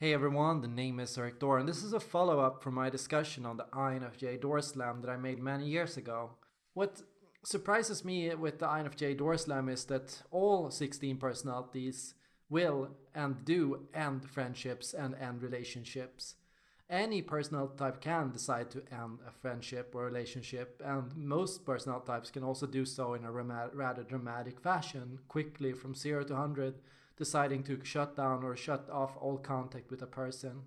Hey everyone, the name is Erik Thor, and this is a follow up from my discussion on the INFJ door slam that I made many years ago. What surprises me with the INFJ door slam is that all 16 personalities will and do end friendships and end relationships. Any personality type can decide to end a friendship or relationship, and most personality types can also do so in a rather dramatic fashion, quickly from 0 to 100 deciding to shut down or shut off all contact with a person.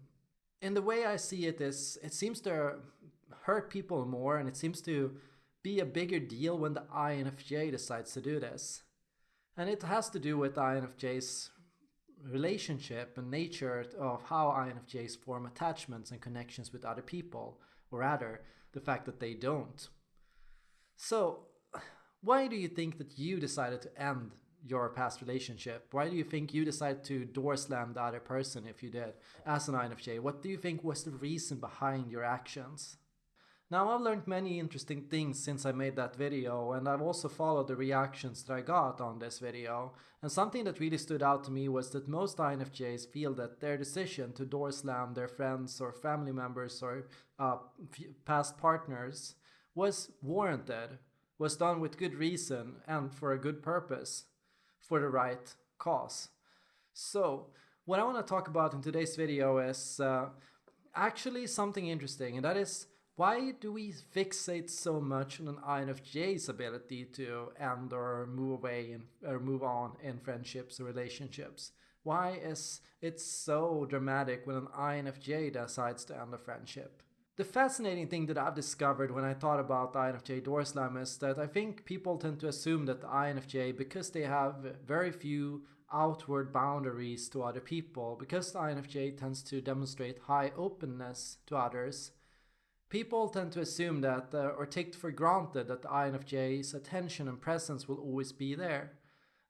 And the way I see it is, it seems to hurt people more and it seems to be a bigger deal when the INFJ decides to do this. And it has to do with INFJ's relationship and nature of how INFJs form attachments and connections with other people, or rather, the fact that they don't. So, why do you think that you decided to end your past relationship? Why do you think you decided to door slam the other person if you did as an INFJ? What do you think was the reason behind your actions? Now I've learned many interesting things since I made that video and I've also followed the reactions that I got on this video and something that really stood out to me was that most INFJs feel that their decision to door slam their friends or family members or uh, past partners was warranted, was done with good reason and for a good purpose for the right cause. So what I want to talk about in today's video is uh, actually something interesting and that is why do we fixate so much on an INFJ's ability to end or move away in, or move on in friendships or relationships? Why is it so dramatic when an INFJ decides to end a friendship? The fascinating thing that I've discovered when I thought about the INFJ door slam is that I think people tend to assume that the INFJ, because they have very few outward boundaries to other people, because the INFJ tends to demonstrate high openness to others, people tend to assume that uh, or take for granted that the INFJ's attention and presence will always be there.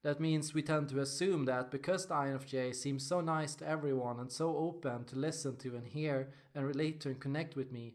That means we tend to assume that because the INFJ seems so nice to everyone and so open to listen to and hear and relate to and connect with me,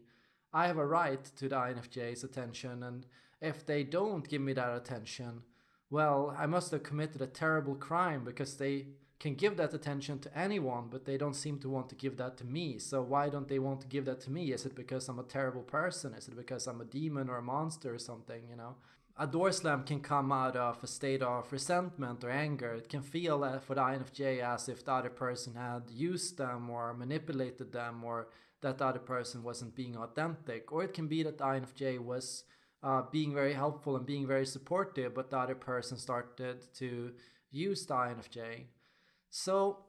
I have a right to the INFJ's attention and if they don't give me that attention, well, I must have committed a terrible crime because they can give that attention to anyone, but they don't seem to want to give that to me. So why don't they want to give that to me? Is it because I'm a terrible person? Is it because I'm a demon or a monster or something, you know? A door slam can come out of a state of resentment or anger. It can feel for the INFJ as if the other person had used them or manipulated them or that the other person wasn't being authentic. Or it can be that the INFJ was uh, being very helpful and being very supportive, but the other person started to use the INFJ. So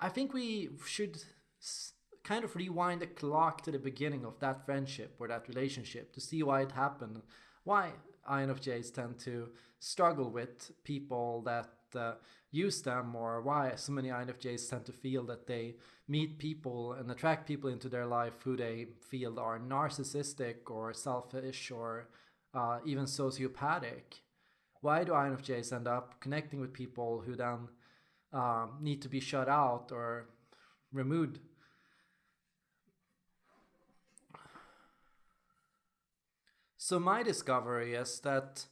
I think we should kind of rewind the clock to the beginning of that friendship or that relationship to see why it happened. Why INFJs tend to struggle with people that uh, use them or why so many INFJs tend to feel that they meet people and attract people into their life who they feel are narcissistic or selfish or uh, even sociopathic. Why do INFJs end up connecting with people who then uh, need to be shut out or removed So my discovery is that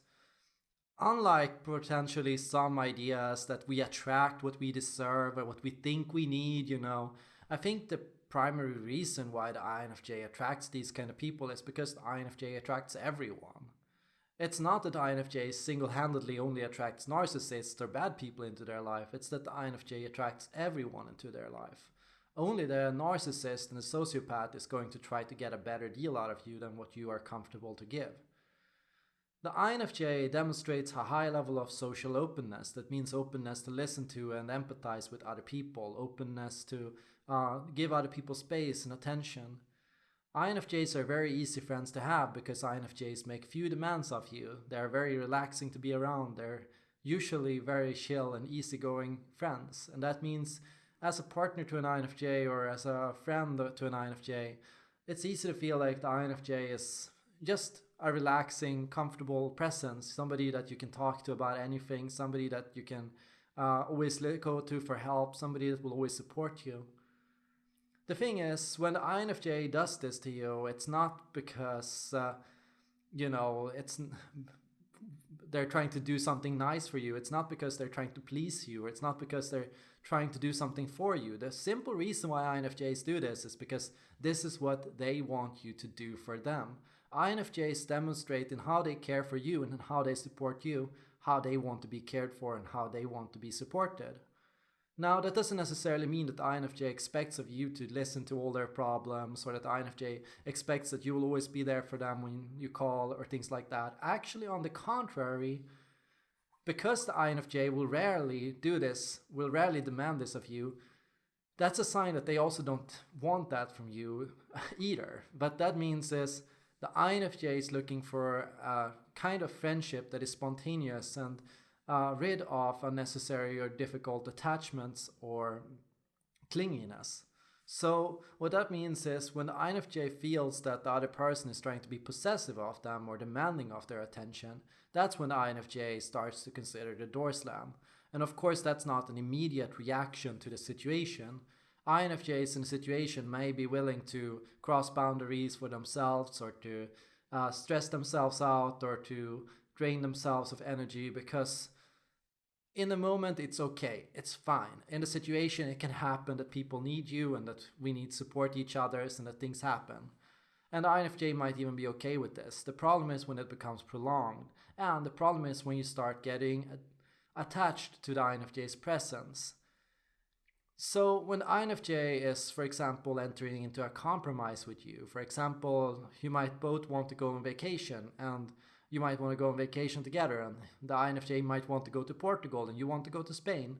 unlike potentially some ideas that we attract what we deserve or what we think we need, you know, I think the primary reason why the INFJ attracts these kind of people is because the INFJ attracts everyone. It's not that the INFJ single-handedly only attracts narcissists or bad people into their life, it's that the INFJ attracts everyone into their life. Only the narcissist and the sociopath is going to try to get a better deal out of you than what you are comfortable to give. The INFJ demonstrates a high level of social openness. That means openness to listen to and empathize with other people, openness to uh, give other people space and attention. INFJs are very easy friends to have because INFJs make few demands of you. They are very relaxing to be around. They're usually very chill and easygoing friends. And that means as a partner to an INFJ or as a friend to an INFJ, it's easy to feel like the INFJ is just a relaxing, comfortable presence, somebody that you can talk to about anything, somebody that you can uh, always go to for help, somebody that will always support you. The thing is, when the INFJ does this to you, it's not because, uh, you know, it's they're trying to do something nice for you. It's not because they're trying to please you. or It's not because they're trying to do something for you. The simple reason why INFJs do this is because this is what they want you to do for them. INFJs demonstrate in how they care for you and how they support you, how they want to be cared for and how they want to be supported. Now, that doesn't necessarily mean that the INFJ expects of you to listen to all their problems or that the INFJ expects that you will always be there for them when you call or things like that. Actually, on the contrary, because the INFJ will rarely do this, will rarely demand this of you, that's a sign that they also don't want that from you either. But that means is the INFJ is looking for a kind of friendship that is spontaneous and uh, rid of unnecessary or difficult attachments or clinginess. So what that means is when the INFJ feels that the other person is trying to be possessive of them or demanding of their attention, that's when the INFJ starts to consider the door slam. And of course, that's not an immediate reaction to the situation. INFJs in a situation may be willing to cross boundaries for themselves or to uh, stress themselves out or to drain themselves of energy because in the moment it's okay. It's fine. In the situation it can happen that people need you and that we need support each others and that things happen. And the infj might even be okay with this. The problem is when it becomes prolonged and the problem is when you start getting attached to the infj's presence. So when INFJ is, for example, entering into a compromise with you, for example, you might both want to go on vacation and you might want to go on vacation together and the INFJ might want to go to Portugal and you want to go to Spain.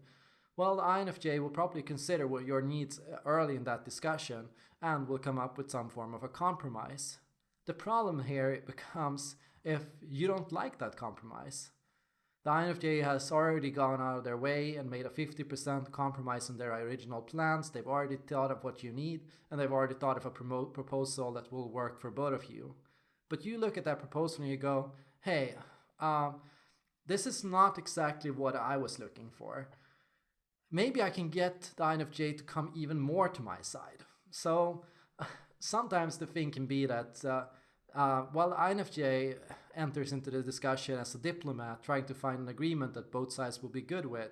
Well, the INFJ will probably consider what your needs uh, early in that discussion and will come up with some form of a compromise. The problem here becomes if you don't like that compromise. The INFJ has already gone out of their way and made a 50% compromise on their original plans. They've already thought of what you need and they've already thought of a proposal that will work for both of you. But you look at that proposal and you go, hey, um, this is not exactly what I was looking for. Maybe I can get the INFJ to come even more to my side. So sometimes the thing can be that uh, uh, while INFJ enters into the discussion as a diplomat, trying to find an agreement that both sides will be good with,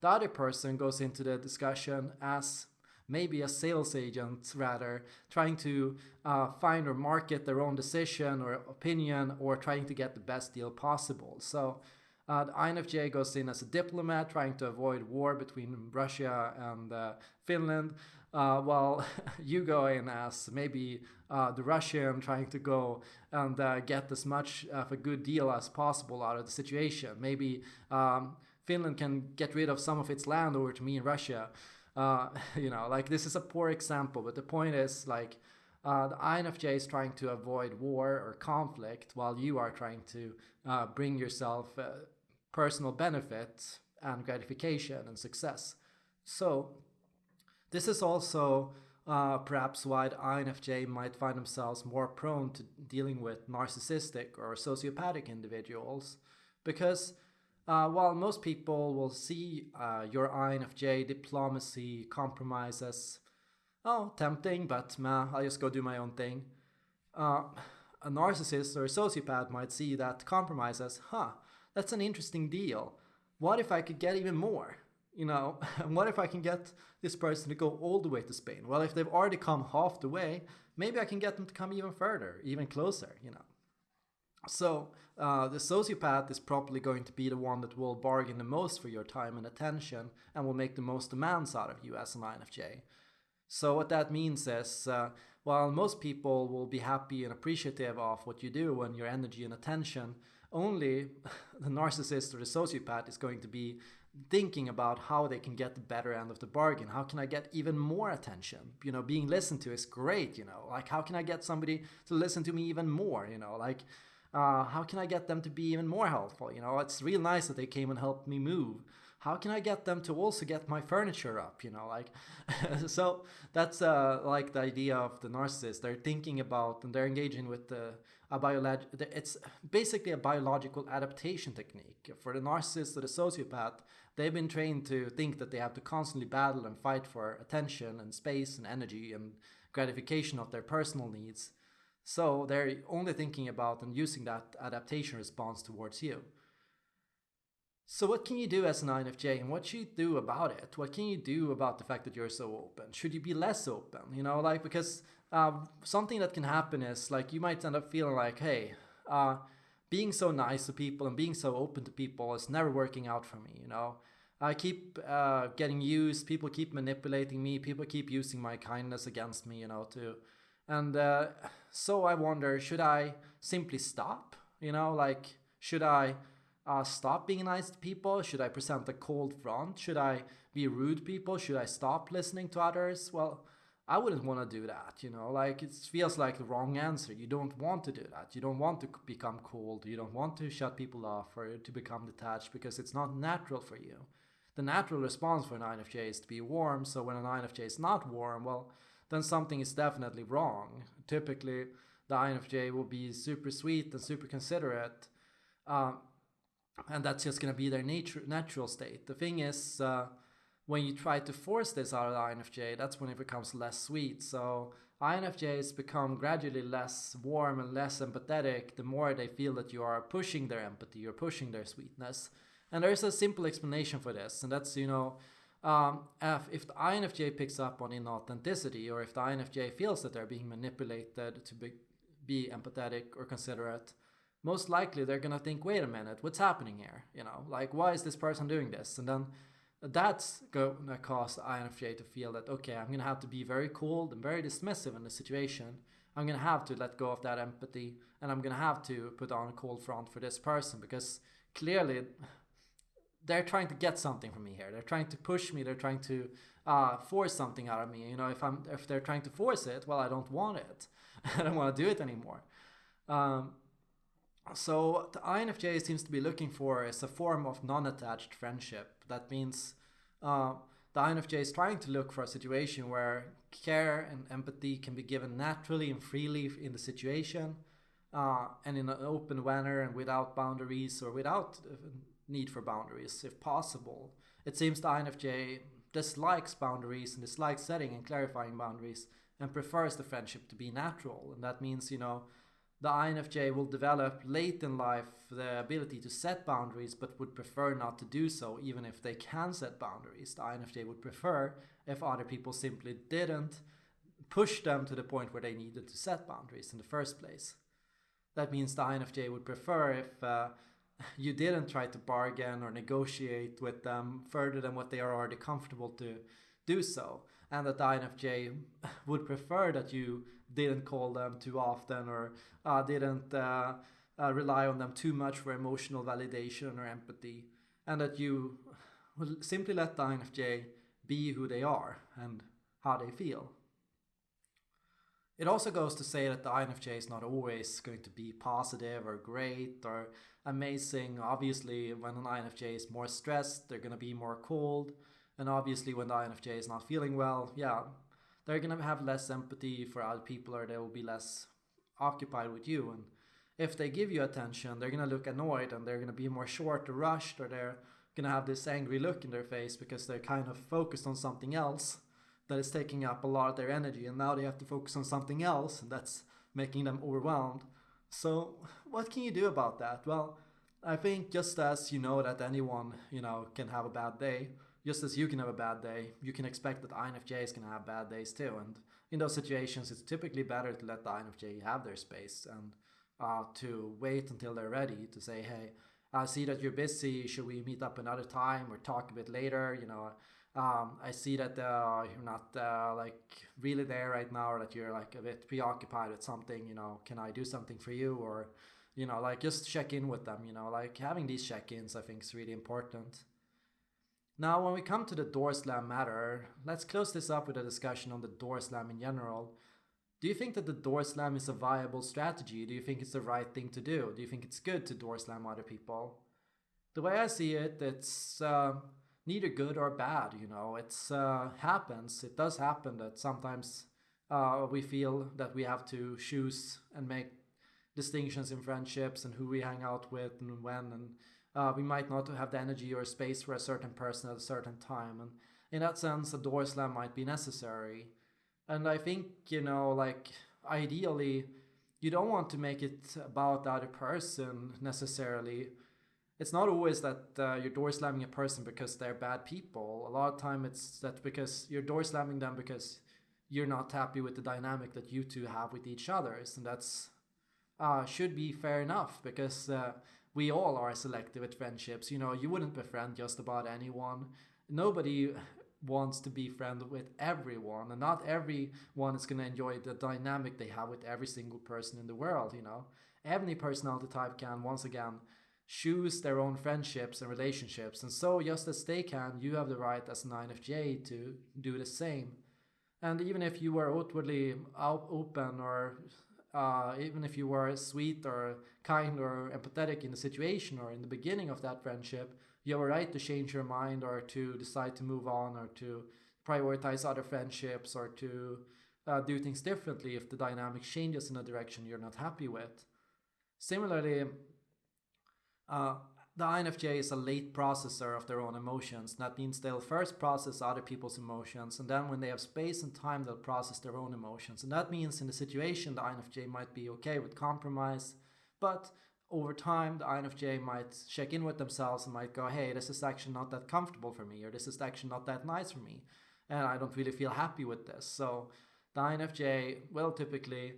the other person goes into the discussion as maybe a sales agent rather, trying to uh, find or market their own decision or opinion or trying to get the best deal possible. So uh, the INFJ goes in as a diplomat, trying to avoid war between Russia and uh, Finland, uh, while you go in as maybe uh, the Russian trying to go and uh, get as much of a good deal as possible out of the situation. Maybe um, Finland can get rid of some of its land over to me in Russia. Uh, you know, like this is a poor example, but the point is like uh, the INFJ is trying to avoid war or conflict while you are trying to uh, bring yourself uh, personal benefit and gratification and success. So this is also uh, perhaps why the INFJ might find themselves more prone to dealing with narcissistic or sociopathic individuals because uh, while most people will see uh, your INFJ diplomacy compromise as, oh, tempting, but meh, I'll just go do my own thing. Uh, a narcissist or a sociopath might see that compromise as, huh, that's an interesting deal. What if I could get even more? You know, and what if I can get this person to go all the way to Spain? Well, if they've already come half the way, maybe I can get them to come even further, even closer, you know. So uh, the sociopath is probably going to be the one that will bargain the most for your time and attention and will make the most demands out of you as an INFJ. So what that means is, uh, while most people will be happy and appreciative of what you do and your energy and attention, only the narcissist or the sociopath is going to be thinking about how they can get the better end of the bargain. How can I get even more attention? You know, being listened to is great, you know, like how can I get somebody to listen to me even more? You know, like uh, how can I get them to be even more helpful? You know, it's real nice that they came and helped me move. How can I get them to also get my furniture up? You know, like, so that's uh, like the idea of the narcissist. They're thinking about and they're engaging with the a biolog. It's basically a biological adaptation technique for the narcissist or the sociopath. They've been trained to think that they have to constantly battle and fight for attention and space and energy and gratification of their personal needs so they're only thinking about and using that adaptation response towards you. So what can you do as an INFJ and what should you do about it? What can you do about the fact that you're so open? Should you be less open? You know, like because uh, something that can happen is like you might end up feeling like, hey, uh, being so nice to people and being so open to people is never working out for me. You know, I keep uh, getting used. People keep manipulating me. People keep using my kindness against me. You know, to and uh, so I wonder, should I simply stop? You know, like should I? uh, stop being nice to people? Should I present a cold front? Should I be rude to people? Should I stop listening to others? Well, I wouldn't want to do that, you know, like it feels like the wrong answer. You don't want to do that. You don't want to become cold. You don't want to shut people off or to become detached because it's not natural for you. The natural response for an INFJ is to be warm. So when an INFJ is not warm, well, then something is definitely wrong. Typically, the INFJ will be super sweet and super considerate. Um, and that's just going to be their nature, natural state. The thing is, uh, when you try to force this out of the INFJ, that's when it becomes less sweet. So INFJs become gradually less warm and less empathetic the more they feel that you are pushing their empathy you're pushing their sweetness. And there's a simple explanation for this, and that's, you know, um, if, the INFJ picks up on inauthenticity or if the INFJ feels that they're being manipulated to be, be empathetic or considerate, most likely they're gonna think, wait a minute, what's happening here? You know, like why is this person doing this? And then that's gonna cause the INFJ to feel that okay, I'm gonna have to be very cold and very dismissive in the situation. I'm gonna have to let go of that empathy, and I'm gonna have to put on a cold front for this person because clearly they're trying to get something from me here. They're trying to push me. They're trying to uh, force something out of me. You know, if I'm if they're trying to force it, well, I don't want it. I don't want to do it anymore. Um, so the INFJ seems to be looking for is a form of non-attached friendship. That means uh, the INFJ is trying to look for a situation where care and empathy can be given naturally and freely in the situation uh, and in an open manner and without boundaries or without uh, need for boundaries if possible. It seems the INFJ dislikes boundaries and dislikes setting and clarifying boundaries and prefers the friendship to be natural. And that means, you know, the INFJ will develop late in life the ability to set boundaries but would prefer not to do so even if they can set boundaries. The INFJ would prefer if other people simply didn't push them to the point where they needed to set boundaries in the first place. That means the INFJ would prefer if uh, you didn't try to bargain or negotiate with them further than what they are already comfortable to do so. And that the INFJ would prefer that you didn't call them too often or uh, didn't uh, uh, rely on them too much for emotional validation or empathy, and that you will simply let the INFJ be who they are and how they feel. It also goes to say that the INFJ is not always going to be positive or great or amazing. Obviously, when an INFJ is more stressed, they're going to be more cold. And obviously, when the INFJ is not feeling well, yeah, they're gonna have less empathy for other people or they will be less occupied with you and if they give you attention they're gonna look annoyed and they're gonna be more short or rushed or they're gonna have this angry look in their face because they're kind of focused on something else that is taking up a lot of their energy and now they have to focus on something else and that's making them overwhelmed so what can you do about that well i think just as you know that anyone you know can have a bad day just as you can have a bad day, you can expect that INFJs can have bad days too. And in those situations, it's typically better to let the INFJ have their space and uh, to wait until they're ready to say, hey, I see that you're busy. Should we meet up another time or talk a bit later? You know, um, I see that uh, you're not uh, like really there right now, or that you're like a bit preoccupied with something. You know, can I do something for you? Or, you know, like just check in with them. You know, like having these check-ins, I think is really important. Now, when we come to the door slam matter, let's close this up with a discussion on the door slam in general. Do you think that the door slam is a viable strategy? Do you think it's the right thing to do? Do you think it's good to door slam other people? The way I see it, it's uh, neither good or bad. You know, it's uh, happens. It does happen that sometimes uh, we feel that we have to choose and make distinctions in friendships and who we hang out with and when and uh, we might not have the energy or space for a certain person at a certain time. And in that sense, a door slam might be necessary. And I think, you know, like ideally, you don't want to make it about the other person necessarily. It's not always that uh, you're door slamming a person because they're bad people. A lot of time it's that because you're door slamming them because you're not happy with the dynamic that you two have with each other, and that's uh, should be fair enough because uh, we all are selective at friendships. You know, you wouldn't befriend just about anyone. Nobody wants to be friends with everyone, and not everyone is going to enjoy the dynamic they have with every single person in the world. You know, every personality type can once again choose their own friendships and relationships, and so just as they can, you have the right as an INFJ to do the same. And even if you were outwardly open or uh, even if you were sweet or kind or empathetic in the situation or in the beginning of that friendship, you have a right to change your mind or to decide to move on or to prioritize other friendships or to uh, do things differently if the dynamic changes in a direction you're not happy with. Similarly, uh, the INFJ is a late processor of their own emotions. That means they'll first process other people's emotions, and then when they have space and time, they'll process their own emotions. And that means in the situation, the INFJ might be okay with compromise, but over time, the INFJ might check in with themselves and might go, hey, this is actually not that comfortable for me, or this is actually not that nice for me, and I don't really feel happy with this. So the INFJ will typically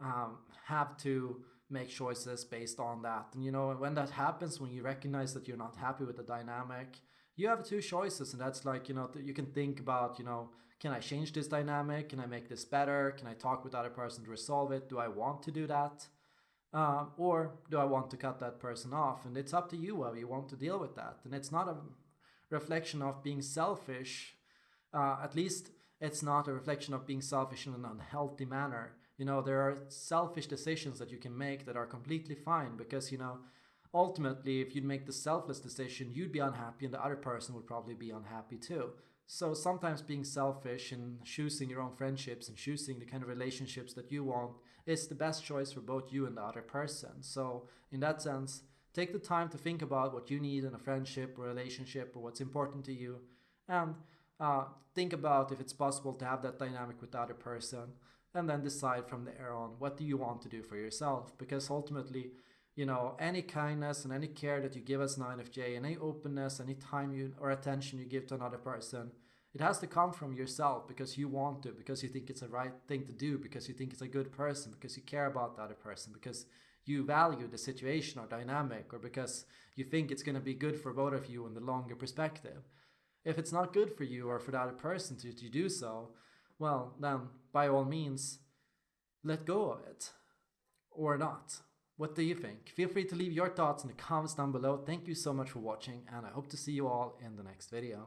um, have to make choices based on that. And you know, when that happens, when you recognize that you're not happy with the dynamic, you have two choices, and that's like you know you can think about you know can I change this dynamic? Can I make this better? Can I talk with other person to resolve it? Do I want to do that? Uh, or do I want to cut that person off? And it's up to you how you want to deal with that. And it's not a reflection of being selfish. Uh, at least it's not a reflection of being selfish in an unhealthy manner. You know, there are selfish decisions that you can make that are completely fine because, you know, ultimately, if you'd make the selfless decision, you'd be unhappy and the other person would probably be unhappy too. So sometimes being selfish and choosing your own friendships and choosing the kind of relationships that you want is the best choice for both you and the other person. So, in that sense, take the time to think about what you need in a friendship or relationship or what's important to you and uh, think about if it's possible to have that dynamic with the other person and then decide from there on what do you want to do for yourself? Because ultimately you know any kindness and any care that you give as an INFJ any openness any time you or attention you give to another person it has to come from yourself because you want to because you think it's the right thing to do because you think it's a good person because you care about the other person because you value the situation or dynamic or because you think it's going to be good for both of you in the longer perspective. If it's not good for you or for other person to, to do so well, then by all means, let go of it. Or not. What do you think? Feel free to leave your thoughts in the comments down below. Thank you so much for watching, and I hope to see you all in the next video.